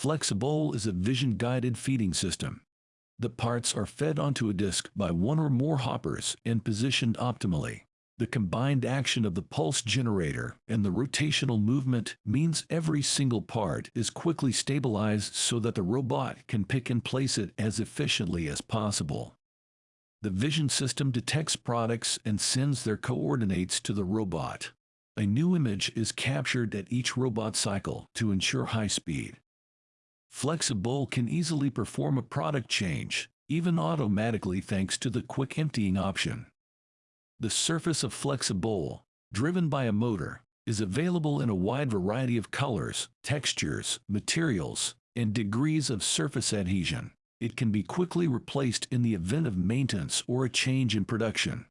FlexiBowl is a vision-guided feeding system. The parts are fed onto a disc by one or more hoppers and positioned optimally. The combined action of the pulse generator and the rotational movement means every single part is quickly stabilized so that the robot can pick and place it as efficiently as possible. The vision system detects products and sends their coordinates to the robot. A new image is captured at each robot cycle to ensure high speed. FlexiBowl can easily perform a product change, even automatically thanks to the quick emptying option. The surface of FlexiBowl, driven by a motor, is available in a wide variety of colors, textures, materials, and degrees of surface adhesion. It can be quickly replaced in the event of maintenance or a change in production.